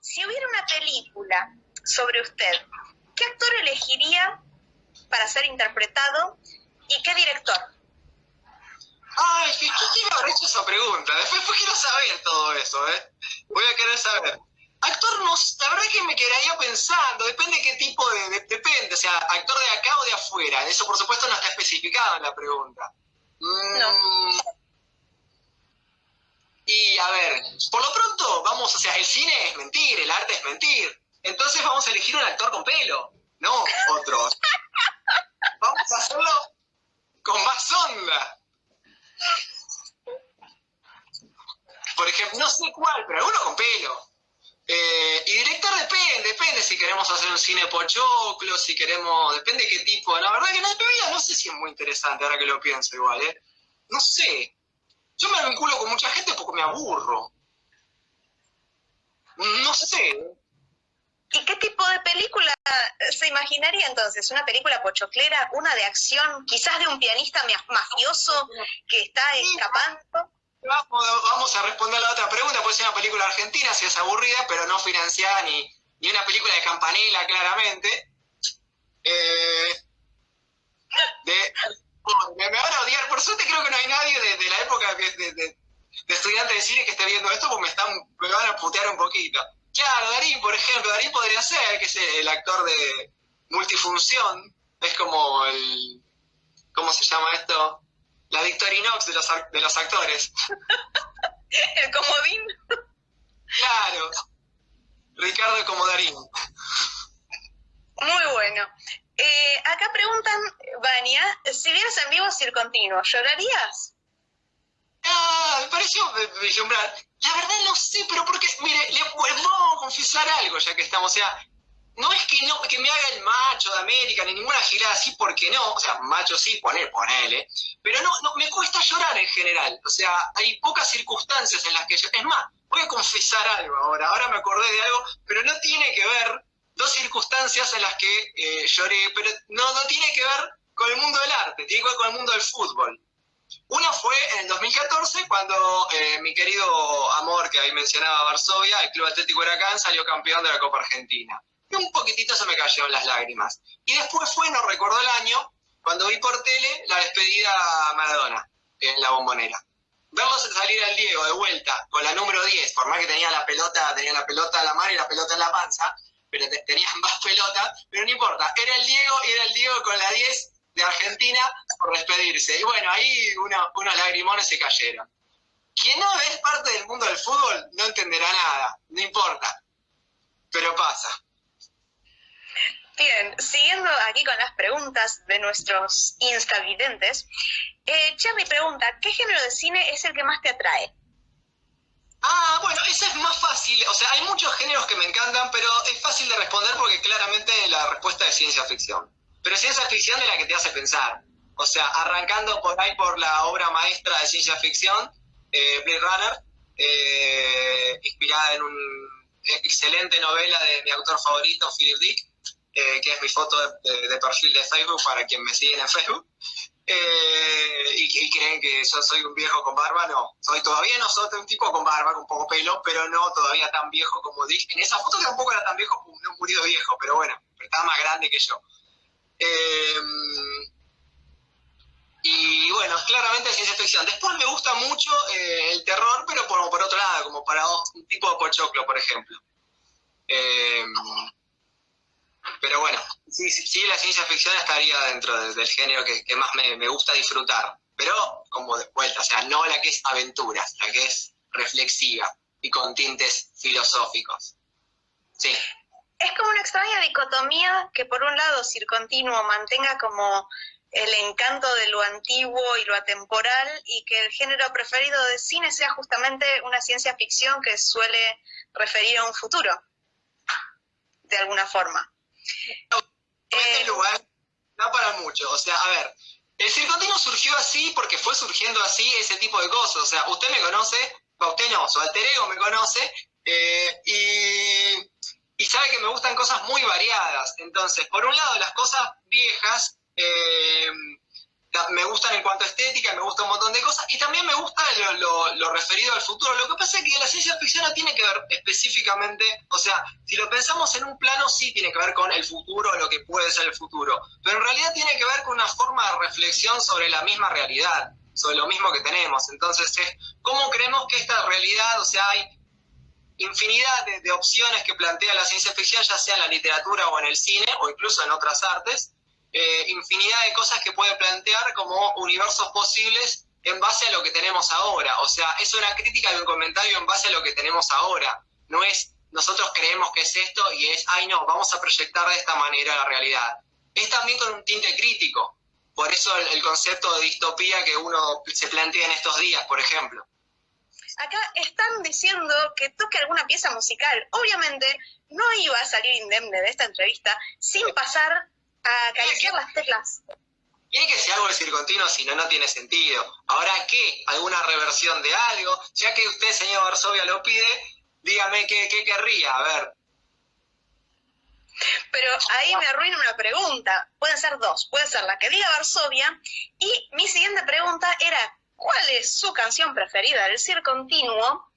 si hubiera una película sobre usted, ¿qué actor elegiría para ser interpretado y qué director? Ay, ¿qué, quiero haber hecho esa pregunta? Después quiero saber todo eso, ¿eh? Voy a querer saber. Actor, no, la verdad que me quedaría pensando, depende de qué tipo de, depende, o sea, actor de acá o de afuera, eso por supuesto no está especificado en la pregunta. No. Y a ver, por lo pronto, vamos, o sea, el cine es mentir, el arte es mentir, entonces vamos a elegir un actor con pelo, no otros. vamos a hacerlo con más onda. Por ejemplo, no sé cuál, pero alguno con pelo. Eh, y director depende, depende si queremos hacer un cine pochoclo, si queremos, depende de qué tipo. La verdad que no, no sé si es muy interesante ahora que lo pienso igual, ¿eh? No sé. Yo me vinculo con mucha gente porque me aburro. No sé. ¿Y qué tipo de película se imaginaría entonces? ¿Una película pochoclera? ¿Una de acción? ¿Quizás de un pianista mafioso que está escapando? Vamos, a responder a la otra pregunta, puede ser una película argentina si es aburrida, pero no financiada ni, ni una película de campanila, claramente. Eh, me, van a odiar, por suerte creo que no hay nadie de, la época de, de, estudiante de cine que esté viendo esto, porque me, están, me van a putear un poquito. Claro, Darín, por ejemplo, Darín podría ser, que es el actor de multifunción, es como el, ¿cómo se llama esto? la Victorinox de los, de los actores. El comodín. Claro. Ricardo Comodarín. Muy bueno. Eh, acá preguntan, Vania, si vieras en vivo Circontinuo, ¿llorarías? Ah, me pareció vislumbrar. La verdad no sé, pero porque, mire, le puedo confesar algo ya que estamos, o sea, no es que no que me haga el macho de América ni ninguna girada así porque no, o sea, macho sí, poner, ponele, pero no, no, me cuesta llorar en general, o sea, hay pocas circunstancias en las que yo, es más, voy a confesar algo ahora, ahora me acordé de algo, pero no tiene que ver, dos circunstancias en las que eh, lloré, pero no, no tiene que ver con el mundo del arte, tiene que ver con el mundo del fútbol. Una fue en el 2014 cuando eh, mi querido amor que ahí mencionaba Varsovia, el Club Atlético Huracán, salió campeón de la Copa Argentina y un poquitito se me cayeron las lágrimas. Y después fue, no recuerdo el año, cuando vi por tele la despedida a Maradona en la bombonera. Verlo salir al Diego de vuelta con la número 10, por más que tenía la pelota, tenía la pelota en la mano y la pelota en la panza, pero tenía más pelotas, pero no importa, era el Diego y era el Diego con la 10 de Argentina por despedirse. Y bueno, ahí unos lagrimones se cayeron. Quien no es parte del mundo del fútbol no entenderá nada, no importa, pero pasa. Bien, siguiendo aquí con las preguntas de nuestros instavidentes, eh, Charlie pregunta, ¿qué género de cine es el que más te atrae? Ah, bueno, eso es más fácil. O sea, hay muchos géneros que me encantan, pero es fácil de responder porque claramente la respuesta es ciencia ficción. Pero ciencia ficción de la que te hace pensar. O sea, arrancando por ahí por la obra maestra de ciencia ficción, eh, Blade Runner, eh, inspirada en una excelente novela de mi autor favorito, Philip Dick, eh, que es mi foto de, perfil de Facebook para quien me siguen en Facebook. Eh, y, creen que yo soy un viejo con barba, no. Soy todavía no soy un tipo con barba, con poco pelo, pero no todavía tan viejo como dije. En esa foto tampoco era tan viejo, no murió viejo, pero bueno, estaba más grande que yo. Eh, y bueno, claramente ciencia ficción. Después me gusta mucho el terror, pero por, por otro lado, como para un tipo de pochoclo, por ejemplo. Pero bueno, sí, sí, la ciencia ficción estaría dentro del género que, más me, gusta disfrutar. Pero, como de vuelta, o sea, no la que es aventuras, la que es reflexiva y con tintes filosóficos. Sí. Es como una extraña dicotomía que por un lado Circontinuo mantenga como el encanto de lo antiguo y lo atemporal y que el género preferido de cine sea justamente una ciencia ficción que suele referir a un futuro, de alguna forma. Este lugar da para mucho. O sea, a ver, el circontino surgió así porque fue surgiendo así ese tipo de cosas. O sea, usted me conoce, usted no, su alter ego me conoce, eh, y, sabe que me gustan cosas muy variadas. Entonces, por un lado, las cosas viejas, eh, me gustan en cuanto a estética, me gusta un montón de cosas, y también me gusta lo, referido al futuro. Lo que pasa es que la ciencia ficción no tiene que ver específicamente, o sea, si lo pensamos en un plano, sí tiene que ver con el futuro, lo que puede ser el futuro, pero en realidad tiene que ver con una forma de reflexión sobre la misma realidad, sobre lo mismo que tenemos. Entonces, es cómo creemos que esta realidad, o sea, hay infinidad de, de opciones que plantea la ciencia ficción, ya sea en la literatura o en el cine, o incluso en otras artes, eh, infinidad de cosas que puede plantear como universos posibles en base a lo que tenemos ahora. O sea, es una crítica de un comentario en base a lo que tenemos ahora. No es nosotros creemos que es esto y es, ay no, vamos a proyectar de esta manera la realidad. Es también con un tinte crítico. Por eso el, concepto de distopía que uno se plantea en estos días, por ejemplo. Acá están diciendo que toque alguna pieza musical. Obviamente no iba a salir indemne de esta entrevista sin pasar acariciar las teclas. Tiene que ser algo de circontinuo, si no, no tiene sentido. Ahora, ¿qué? ¿Alguna reversión de algo? Ya que usted, señor Varsovia, lo pide, dígame qué, qué querría, a ver. Pero ahí me arruina una pregunta. Pueden ser dos. Puede ser la que diga Varsovia. Y mi siguiente pregunta era, ¿cuál es su canción preferida del Circontinuo?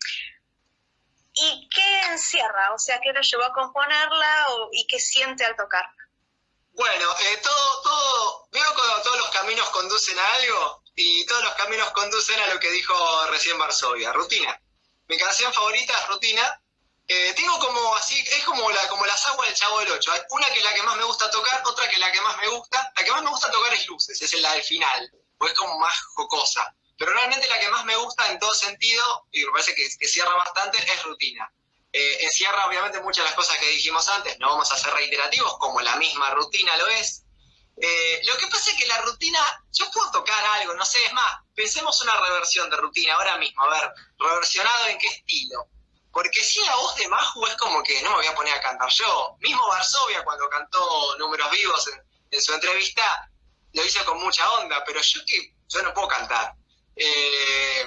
¿Y qué encierra? O sea, ¿qué lo llevó a componerla y qué siente al tocarla? Bueno, eh, todo, todo, veo cuando todos los caminos conducen a algo y todos los caminos conducen a lo que dijo recién Varsovia, rutina. Mi canción favorita es Rutina. Eh, tengo como así, es como, la, como las aguas del Chavo del Ocho. Una que es la que más me gusta tocar, otra que es la que más me gusta. La que más me gusta tocar es Luces, es la del final, o es como más jocosa. Pero realmente la que más me gusta en todo sentido, y me parece que, que cierra bastante, es Rutina. Eh, encierra obviamente muchas de las cosas que dijimos antes, no vamos a ser reiterativos, como la misma rutina lo es. Eh, lo que pasa es que la rutina, yo puedo tocar algo, no sé, es más, pensemos una reversión de rutina ahora mismo, a ver, reversionado en qué estilo. Porque si la voz de Maju es como que no me voy a poner a cantar yo. Mismo Varsovia cuando cantó Números Vivos en, su entrevista, lo hizo con mucha onda, pero yo que yo no puedo cantar. Eh,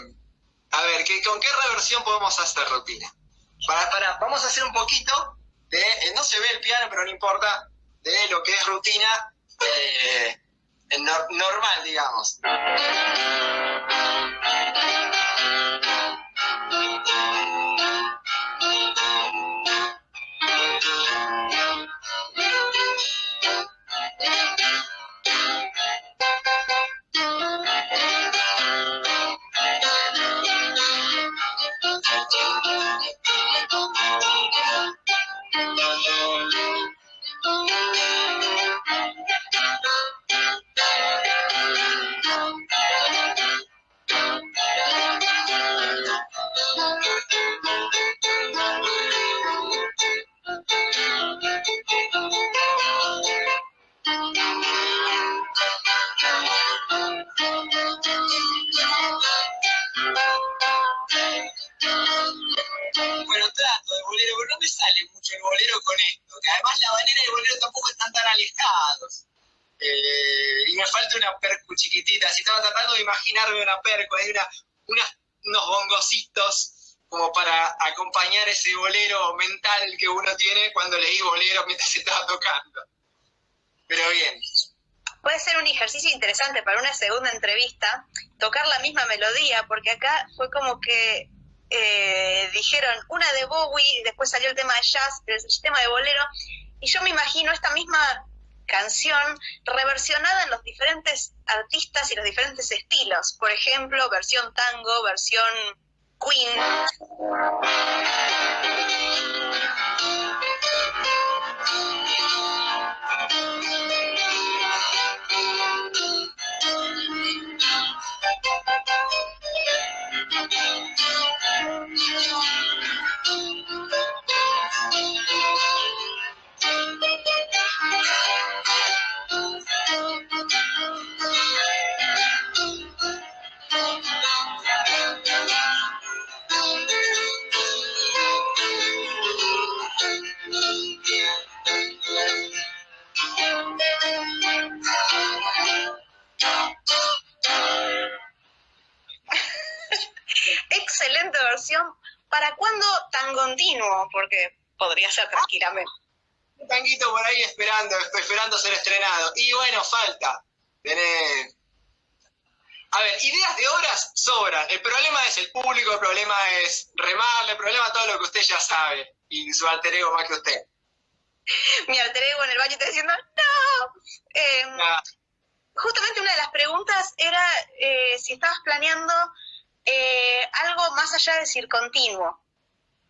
a ver, ¿qué, ¿con qué reversión podemos hacer rutina? Para, para, vamos a hacer un poquito de, eh, no se ve el piano, pero no importa, de lo que es rutina eh, normal, digamos. Acompañar ese bolero mental que uno tiene cuando leí bolero mientras estaba tocando. Pero bien. Puede ser un ejercicio interesante para una segunda entrevista, tocar la misma melodía, porque acá fue como que eh, dijeron una de Bowie, después salió el tema de jazz, el tema de bolero, y yo me imagino esta misma canción reversionada en los diferentes artistas y los diferentes estilos. Por ejemplo, versión tango, versión Queen. ¿Para cuándo tan continuo? Porque podría ser tranquilamente. Un tanguito por ahí esperando, esperando ser estrenado. Y bueno, falta. Tenés A ver, ideas de obras sobran. El problema es el público, el problema es remarle, el problema es todo lo que usted ya sabe. Y su alter ego más que usted. Mi alter ego en el baño está diciendo, ¡no! Em, justamente una de las preguntas era eh, si estabas planeando eh, algo más allá de circontinuo.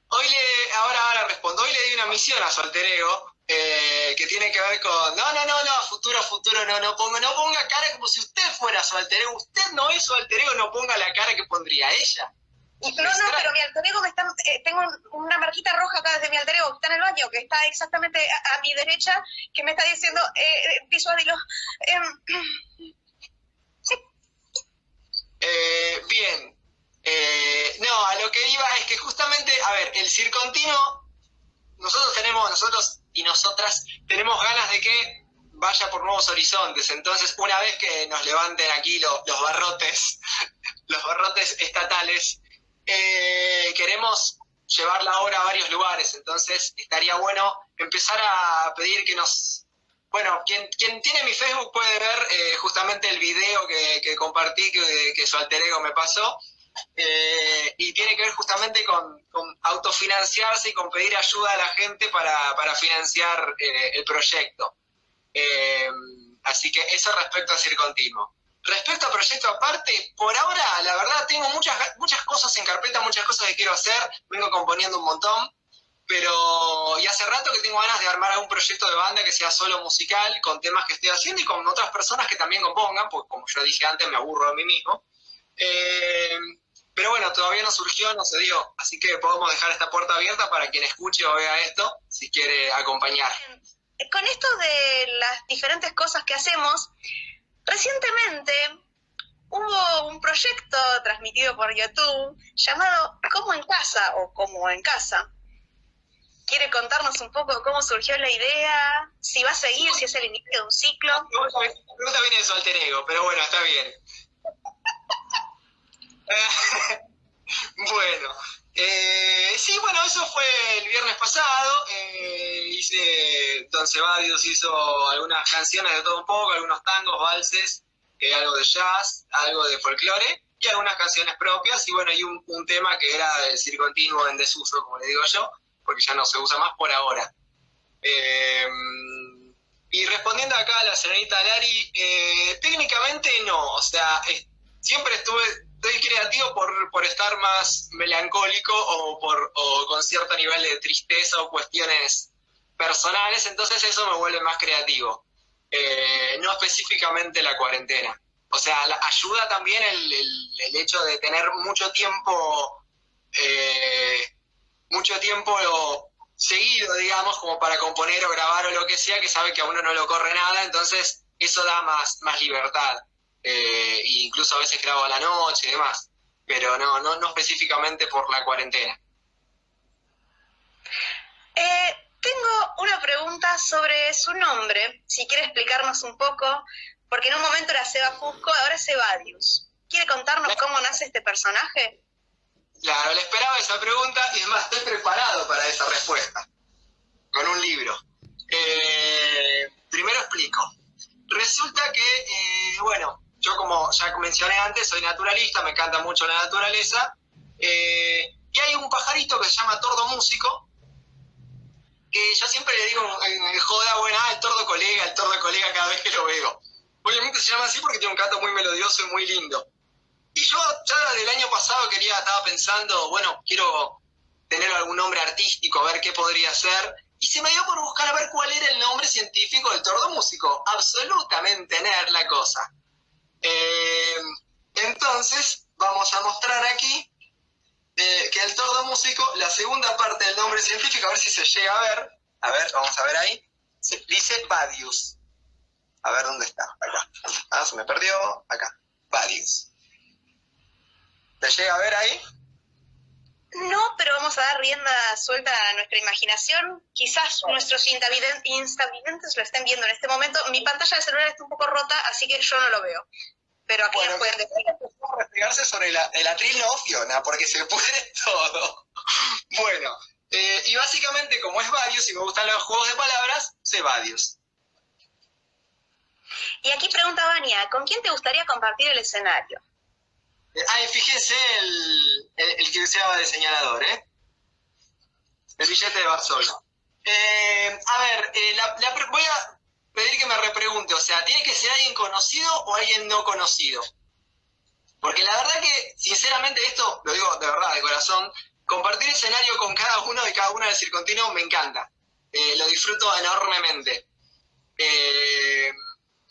Hoy le, ahora, ahora respondo, hoy le di una misión a su alter ego, eh, que tiene que ver con, no, no, no, no, futuro, futuro, no, no ponga, no ponga cara como si usted fuera su alter ego, usted no es su alter ego, no ponga la cara que pondría ella. No, no, pero mi alter ego me está, eh, tengo una marquita roja acá desde mi alter ego que está en el baño, que está exactamente a, mi derecha, que me está diciendo, eh, visualilo. Em, eh, bien, eh, no, a lo que iba es que justamente, a ver, el circontinuo, nosotros tenemos, nosotros y nosotras tenemos ganas de que vaya por nuevos horizontes. Entonces, una vez que nos levanten aquí los barrotes, los barrotes estatales, eh, queremos llevar la obra a varios lugares. Entonces, estaría bueno empezar a pedir que nos... Bueno, quien, quien tiene mi Facebook puede ver eh, justamente el video que, compartí, que, que su alter ego me pasó. Eh, y tiene que ver justamente con, autofinanciarse y con pedir ayuda a la gente para, financiar eh, el proyecto. Eh, así que eso respecto a Circontinuo. Respecto a proyecto aparte, por ahora, la verdad, tengo muchas, muchas cosas en carpeta, muchas cosas que quiero hacer, vengo componiendo un montón, pero y hace rato que tengo ganas de armar algún proyecto de banda que sea solo musical, con temas que estoy haciendo y con otras personas que también compongan, porque como yo dije antes, me aburro de mí mismo. Pero bueno, todavía no surgió, no se dio, así que podemos dejar esta puerta abierta para quien escuche o vea esto, si quiere acompañar. Con esto de las diferentes cosas que hacemos, recientemente hubo un proyecto transmitido por YouTube llamado Como en Casa o Como en Casa. ¿Quiere contarnos un poco cómo surgió la idea? Si va a seguir, si es el inicio de un ciclo. Pregunta viene de su alter ego, pero bueno, está bien. bueno, eh, sí, bueno, eso fue el viernes pasado. Eh, hice, Don Cebadios hizo algunas canciones de todo un poco, algunos tangos, valses, eh, algo de jazz, algo de folclore y algunas canciones propias. Y bueno, hay un, tema que era el circontinuo en desuso, como le digo yo, porque ya no se usa más por ahora. y respondiendo acá a la señorita Lari, técnicamente no, o sea, siempre estuve estoy creativo por, estar más melancólico o, por, con cierto nivel de tristeza o cuestiones personales, entonces eso me vuelve más creativo. Eh, no específicamente la cuarentena. O sea, ayuda también el, hecho de tener mucho tiempo, eh, mucho tiempo seguido, digamos, como para componer o grabar o lo que sea, que sabe que a uno no lo corre nada, entonces eso da más, más libertad eh, incluso a veces grabo a la noche y demás, pero no, no, no específicamente por la cuarentena. Eh, tengo una pregunta sobre su nombre, si quiere explicarnos un poco, porque en un momento era Seba Fusco, ahora es Evadius. ¿Quiere contarnos cómo nace este personaje? Claro, le esperaba esa pregunta y además estoy preparado para esa respuesta, con un libro. Eh, primero explico. Resulta que, eh, bueno, yo como ya mencioné antes, soy naturalista, me encanta mucho la naturaleza, eh, y hay un pajarito que se llama tordo músico, que yo siempre le digo en, joda, bueno, ah, el tordo colega, el tordo colega cada vez que lo veo. Obviamente se llama así porque tiene un canto muy melodioso y muy lindo. Y yo ya del año pasado quería, estaba pensando, bueno, quiero tener algún nombre artístico, a ver qué podría ser. Y se me dio por buscar a ver cuál era el nombre científico del tordo músico. Absolutamente nerd la cosa. Eh, entonces, vamos a mostrar aquí eh, que el tordo músico, la segunda parte del nombre científico, a ver si se llega a ver. A ver, vamos a ver ahí. dice Badius. A ver dónde está. Acá. Ah, se me perdió. Acá. Badius. ¿Se llega a ver ahí? No, pero vamos a dar rienda suelta a nuestra imaginación. Quizás nuestros instavidentes lo estén viendo en este momento. Mi pantalla de celular está un poco rota, así que yo no lo veo. Pero aquí bueno, pueden decir. Respigarse sobre la, el atril no Fiona, porque se puede todo. bueno, eh, y básicamente, como es varios y me gustan los juegos de palabras, sé varios. Y aquí pregunta Vania, ¿con quién te gustaría compartir el escenario? Ay, fíjense el, el, que usaba de señalador, ¿eh? El billete de Barcelona. Eh, a ver, eh, voy a pedir que me repregunte, o sea, ¿tiene que ser alguien conocido o alguien no conocido? Porque la verdad que, sinceramente, esto lo digo de verdad, de corazón, compartir escenario con cada uno de cada una del circontinuo me encanta. Eh, lo disfruto enormemente. Eh,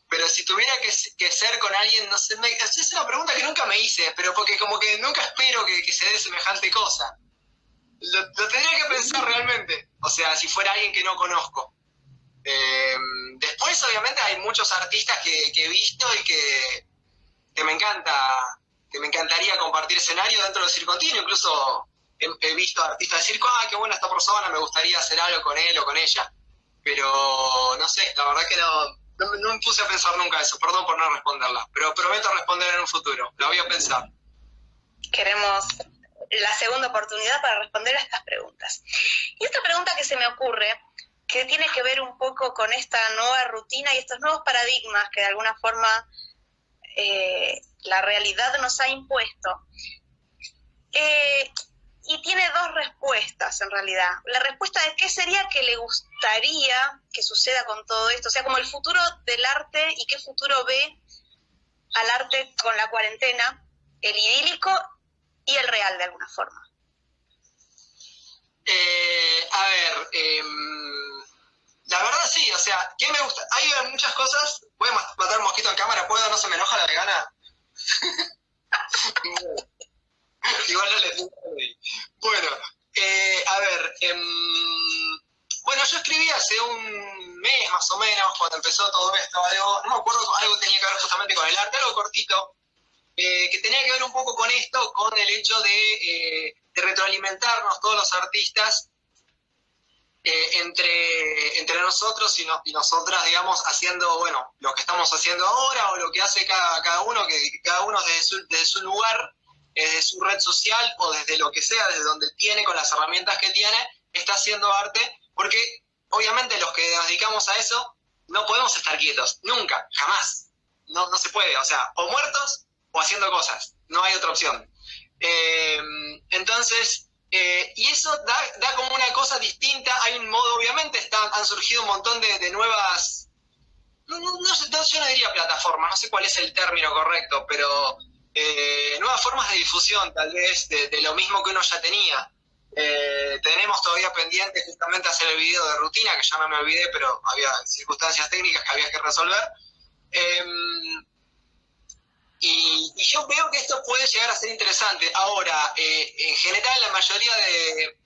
pero si tuviera que, ser con alguien, no sé, es una pregunta que nunca me hice, pero porque como que nunca espero que, se dé semejante cosa. Lo, tendría que pensar realmente, o sea, si fuera alguien que no conozco. Eh, obviamente, hay muchos artistas que, he visto y que, me encanta, que me encantaría compartir escenario dentro del circontinuo, incluso he, visto artistas decir, ah, qué buena esta persona, me gustaría hacer algo con él o con ella. Pero no sé, la verdad que no, no, me puse a pensar nunca eso, perdón por no responderla, pero prometo responder en un futuro, lo voy a pensar. Queremos la segunda oportunidad para responder a estas preguntas. Y esta pregunta que se me ocurre, que tiene que ver un poco con esta nueva rutina y estos nuevos paradigmas que de alguna forma eh, la realidad nos ha impuesto. Eh, y tiene dos respuestas en realidad. La respuesta es qué sería que le gustaría que suceda con todo esto, o sea, como el futuro del arte y qué futuro ve al arte con la cuarentena, el idílico y el real de alguna forma. Eh, a ver, em, la verdad sí, o sea, ¿qué me gusta? Hay muchas cosas, voy a matar mosquito en cámara, ¿puedo? ¿No se me enoja la vegana? Igual no le Bueno, eh, a ver, em, bueno, yo escribí hace un mes más o menos, cuando empezó todo esto, algo, no me acuerdo, algo tenía que ver justamente con el arte, algo cortito, eh, que tenía que ver un poco con esto, con el hecho de, eh, retroalimentarnos todos los artistas entre, entre nosotros y, y, nosotras, digamos, haciendo, bueno, lo que estamos haciendo ahora o lo que hace cada, cada uno, que cada uno desde su, desde su lugar desde su red social o desde lo que sea, desde donde tiene, con las herramientas que tiene, está haciendo arte, porque obviamente los que nos dedicamos a eso no podemos estar quietos, nunca, jamás. No, no se puede, o sea, o muertos o haciendo cosas, no hay otra opción. Eh, entonces, eh, y eso da, como una cosa distinta, hay un modo, obviamente, están, han surgido un montón de, nuevas, no, no, no, yo no diría plataformas, no sé cuál es el término correcto, pero eh, nuevas formas de difusión, tal vez, de, lo mismo que uno ya tenía. Eh, tenemos todavía pendiente justamente hacer el video de rutina, que ya no me olvidé, pero había circunstancias técnicas que había que resolver. Y, yo veo que esto puede llegar a ser interesante. Ahora, eh, en general, la mayoría de,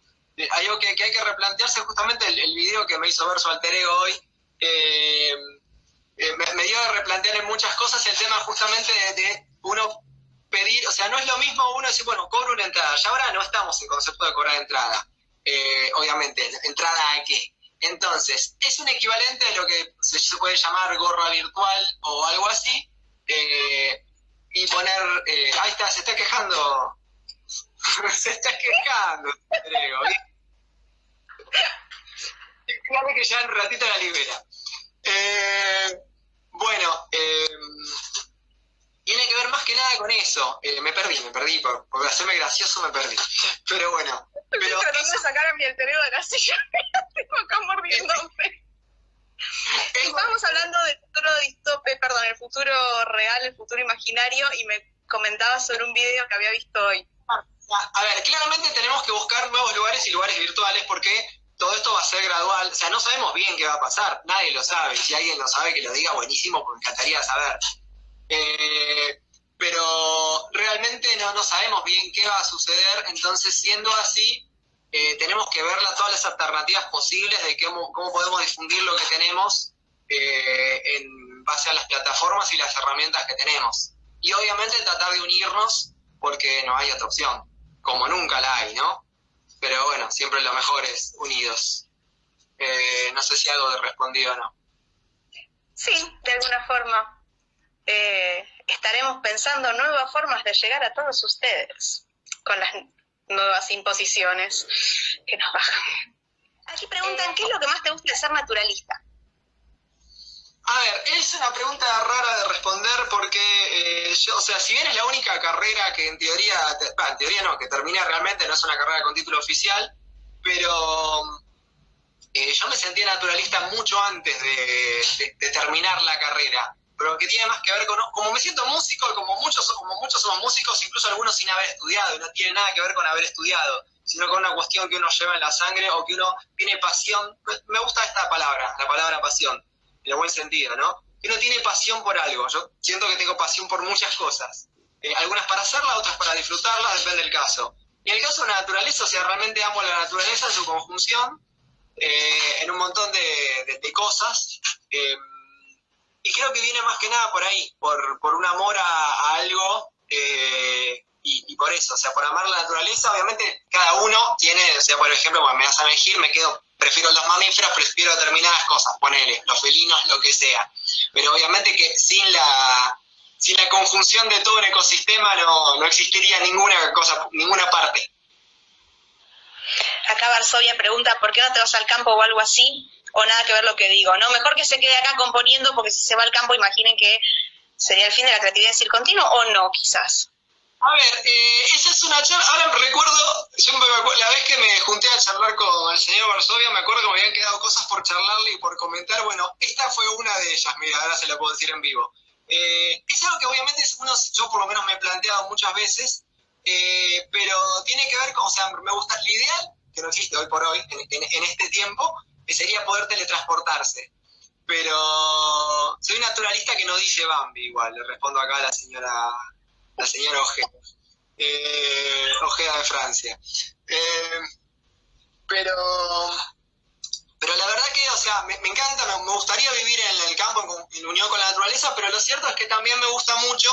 hay algo que, hay que replantearse, justamente el, video que me hizo ver su alter ego hoy, me, me, dio a replantear en muchas cosas el tema justamente de uno pedir, o sea, no es lo mismo uno decir, bueno, cobro una entrada, ya ahora no estamos en concepto de cobrar entrada, eh, obviamente, entrada a qué. Entonces, es un equivalente a lo que se, puede llamar gorra virtual o algo así, eh, y poner, eh, ahí está, se está quejando, se está quejando, creo, Claro que ya en ratito la libera. bueno, eh, tiene que ver más que nada con eso. Eh, me perdí, me perdí, por, hacerme gracioso me perdí. Pero bueno. Estoy pero tratando de sacar a mi alterero de la silla, tengo acá mordiéndome. Estábamos hablando del futuro distope, perdón, el futuro real, el futuro imaginario, y me comentaba sobre un video que había visto hoy. A ver, claramente tenemos que buscar nuevos lugares y lugares virtuales porque todo esto va a ser gradual. O sea, no sabemos bien qué va a pasar, nadie lo sabe. Si alguien lo sabe, que lo diga buenísimo, porque me encantaría saber. Eh, pero realmente no, no sabemos bien qué va a suceder, entonces siendo así, eh, tenemos que ver todas las alternativas posibles de cómo, cómo podemos difundir lo que tenemos eh, en base a las plataformas y las herramientas que tenemos. Y obviamente tratar de unirnos porque no hay otra opción, como nunca la hay, ¿no? Pero bueno, siempre lo mejor es unidos. no sé si algo de respondido o no. Sí, de alguna forma. Eh, estaremos pensando nuevas formas de llegar a todos ustedes con las nuevas imposiciones que nos bajan. Aquí preguntan, ¿qué es lo que más te gusta de ser naturalista? A ver, es una pregunta rara de responder porque eh, yo, o sea, si bien es la única carrera que en teoría, en teoría no, que termina realmente, no es una carrera con título oficial, pero eh, yo me sentía naturalista mucho antes de, terminar la carrera, pero que tiene más que ver con, como me siento músico, como muchos, como muchos somos músicos, incluso algunos sin haber estudiado, y no tiene nada que ver con haber estudiado, sino con una cuestión que uno lleva en la sangre o que uno tiene pasión, me gusta esta palabra, la palabra pasión en el buen sentido, ¿no? Que uno tiene pasión por algo. Yo siento que tengo pasión por muchas cosas. Eh, algunas para hacerlas, otras para disfrutarlas, depende del caso. Y en el caso de la naturaleza, o sea, realmente amo la naturaleza en su conjunción, eh, en un montón de, cosas. Eh, y creo que viene más que nada por ahí, por, por un amor a, algo y, por eso, o sea, por amar la naturaleza, obviamente cada uno tiene, o sea, por ejemplo, cuando me vas a elegir, me quedo prefiero los mamíferos, prefiero determinadas cosas, ponele, los felinos, lo que sea. Pero obviamente que sin la, sin la conjunción de todo un ecosistema no, no existiría ninguna cosa, ninguna parte. Acá Varsovia pregunta, ¿por qué no te vas al campo o algo así? O nada que ver lo que digo, ¿no? Mejor que se quede acá componiendo, porque si se va al campo, imaginen que sería el fin de la creatividad decir continuo, o no, quizás. A ver, eh, esa es una charla, ahora recuerdo, yo me acuerdo, la vez que me junté a charlar con el señor Varsovia, me acuerdo que me habían quedado cosas por charlarle y por comentar, bueno, esta fue una de ellas, mira, ahora se la puedo decir en vivo. Eh, es algo que obviamente uno, yo por lo menos me he planteado muchas veces, eh, pero tiene que ver con, o sea, me gusta, lo ideal, que no existe hoy por hoy, en, este tiempo, sería poder teletransportarse. Pero soy naturalista que no dice Bambi, igual, le respondo acá a la señora la señora Ojeda, eh, Ojeda de Francia. Eh, pero, pero la verdad que, o sea, me, encanta, me, gustaría vivir en el campo en, unión con la naturaleza, pero lo cierto es que también me gusta mucho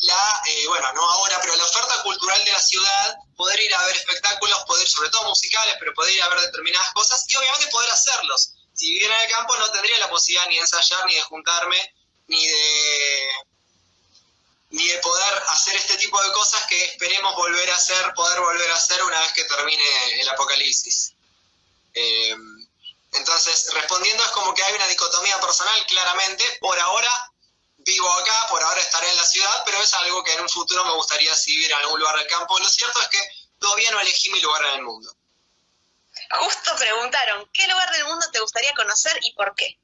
la, eh, bueno, no ahora, pero la oferta cultural de la ciudad, poder ir a ver espectáculos, poder, sobre todo musicales, pero poder ir a ver determinadas cosas y obviamente poder hacerlos. Si viviera en el campo no tendría la posibilidad ni de ensayar, ni de juntarme, ni de ni de poder hacer este tipo de cosas que esperemos volver a hacer, poder volver a hacer una vez que termine el apocalipsis. Eh, entonces, respondiendo es como que hay una dicotomía personal, claramente, por ahora vivo acá, por ahora estaré en la ciudad, pero es algo que en un futuro me gustaría vivir en algún lugar del campo. Lo cierto es que todavía no elegí mi lugar en el mundo. Justo preguntaron, ¿qué lugar del mundo te gustaría conocer y por qué?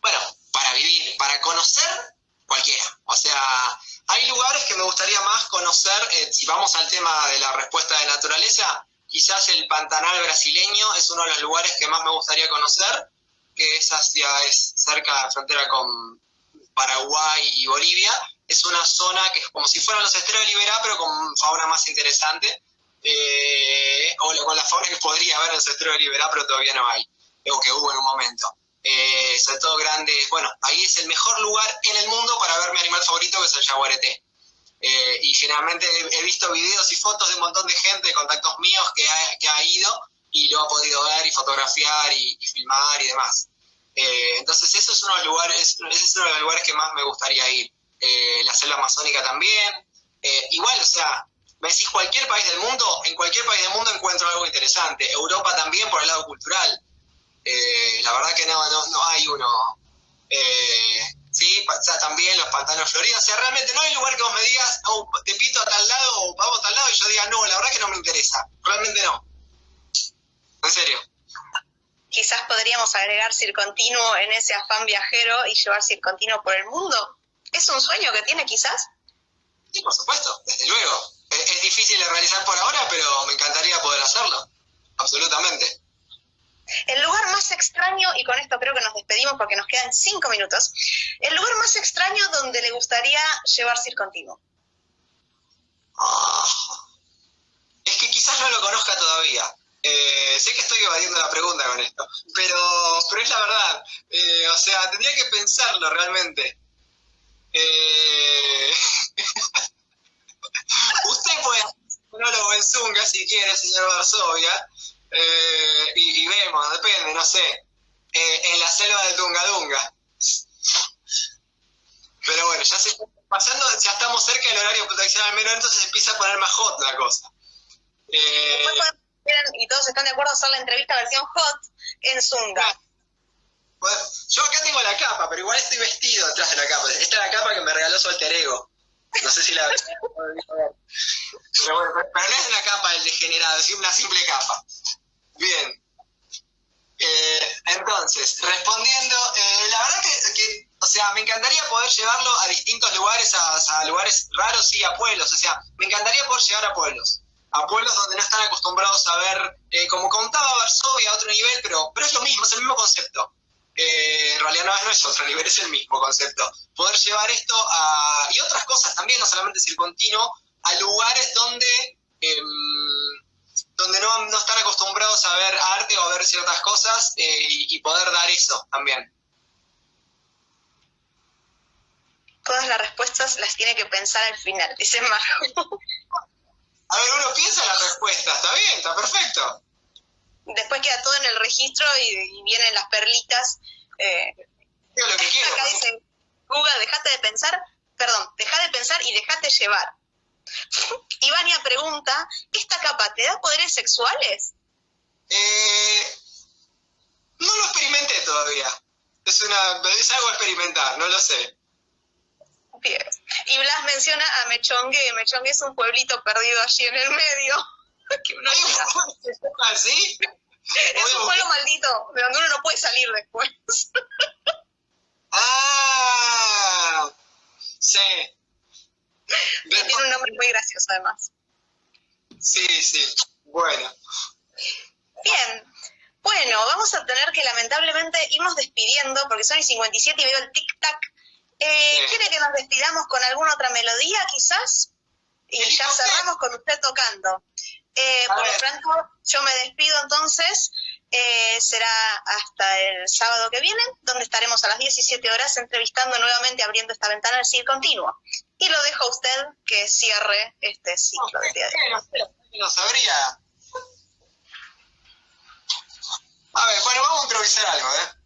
Bueno, para vivir, para conocer cualquiera. O sea, hay lugares que me gustaría más conocer, eh, si vamos al tema de la respuesta de naturaleza, quizás el Pantanal brasileño es uno de los lugares que más me gustaría conocer, que es hacia, es cerca de la frontera con Paraguay y Bolivia. Es una zona que es como si fueran los estreos de Liberá, pero con fauna más interesante. Eh, o con la fauna que podría haber en los estreos de Liberá, pero todavía no hay, o que hubo en un momento. Eh, sobre todo grandes, bueno, ahí es el mejor lugar en el mundo para ver mi animal favorito, que es el jaguarete. Eh, y generalmente he, visto videos y fotos de un montón de gente, de contactos míos, que ha, que ha ido y lo ha podido ver y fotografiar y, filmar y demás. Eh, entonces, eso es uno de los lugares, ese es uno de los lugares que más me gustaría ir. la selva amazónica también. igual, o sea, me decís cualquier país del mundo, en cualquier país del mundo encuentro algo interesante. Europa también por el lado cultural. Eh, la verdad que no, no, no hay uno. Eh, sí, también los pantanos floridos. O sea, realmente no hay lugar que vos me digas, oh, te invito a tal lado o vamos a tal lado y yo diga, no, la verdad que no me interesa. Realmente no. En serio. Quizás podríamos agregar Circontinuo en ese afán viajero y llevar Circontinuo por el mundo. ¿Es un sueño que tiene quizás? Sí, por supuesto, desde luego. es difícil de realizar por ahora, pero me encantaría poder hacerlo. Absolutamente. El lugar más extraño, y con esto creo que nos despedimos porque nos quedan cinco minutos, el lugar más extraño donde le gustaría llevar Circontinuo. Ah, es que quizás no lo conozca todavía. Eh, sé que estoy evadiendo la pregunta con esto, pero, pero es la verdad. Eh, o sea, tendría que pensarlo realmente. Eh, usted puede hacer un monólogo en Zunga si quiere, señor Varsovia. Eh, y, vemos, depende, no sé, eh, en la selva de Dunga Dunga. Pero bueno, ya se pasando, ya estamos cerca del horario de protección al menos, entonces empieza a poner más hot la cosa. Eh, y todos están de acuerdo hacer la entrevista versión hot en Zunga. yo acá tengo la capa, pero igual estoy vestido detrás de la capa. Esta es la capa que me regaló su ego. No sé si la pero, pero no es una capa del degenerado, es una simple capa. Bien. Eh, entonces, respondiendo, eh, la verdad que, o sea, me encantaría poder llevarlo a distintos lugares, a, lugares raros y a pueblos, o sea, me encantaría poder llegar a pueblos, a pueblos donde no están acostumbrados a ver, eh, como contaba Varsovia a otro nivel, pero, pero es lo mismo, es el mismo concepto. en realidad no, es otro nivel, es el mismo concepto. Poder llevar esto a, y otras cosas también, no solamente el continuo, a lugares donde em, donde no, no, están acostumbrados a ver arte o a ver ciertas cosas eh, y, poder dar eso también. Todas las respuestas las tiene que pensar al final, dice Marco. A ver, uno piensa la respuesta, está bien, está perfecto. Después queda todo en el registro y, vienen las perlitas. Eh, lo que quiero. Acá dice, Google, dejate de pensar, perdón, deja de pensar y dejate llevar. Ivania pregunta, ¿esta capa te da poderes sexuales? Eh, no lo experimenté todavía. Es, una, es algo a experimentar, no lo sé. Bien. Y Blas menciona a Mechongue. Mechongue es un pueblito perdido allí en el medio. que uno ¿Así? Es un pueblo maldito, de donde uno no puede salir después. ah, sí. tiene un nombre muy gracioso además. Sí, sí. Bueno. Bien. Bueno, vamos a tener que lamentablemente irnos despidiendo porque son el 57 y veo el tic-tac. Eh, ¿Quiere que nos despidamos con alguna otra melodía quizás? Y ya cerramos con usted tocando. Eh, por lo tanto, yo me despido entonces. Eh, será hasta el sábado que viene, donde estaremos a las 17 horas entrevistando nuevamente, abriendo esta ventana del CIR continuo. Y lo dejo a usted que cierre este ciclo de día No sabría. A ver, bueno, vamos a improvisar algo, ¿eh?